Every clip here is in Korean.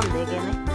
밀만 4개네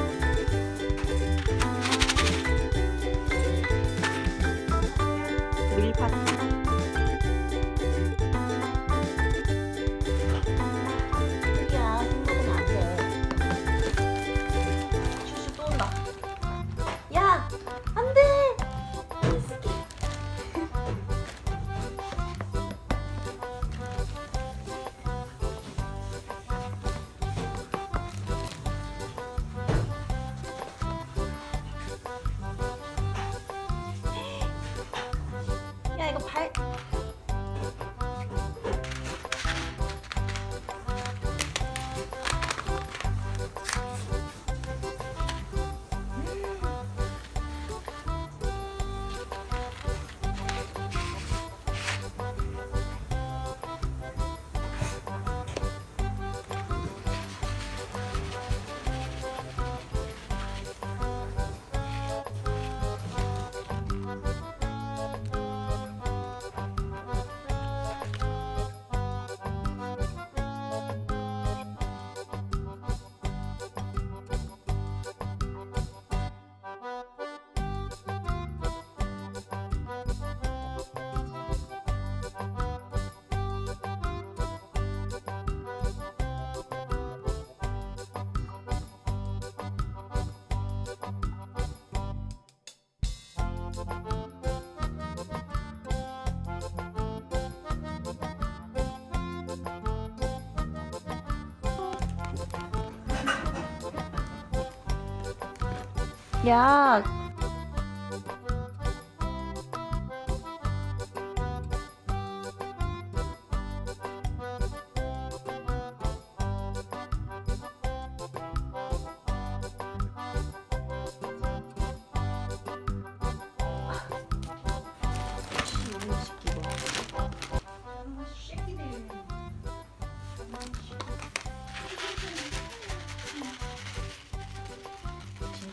야.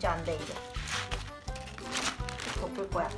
진짜 안돼 이제. 덮을 거야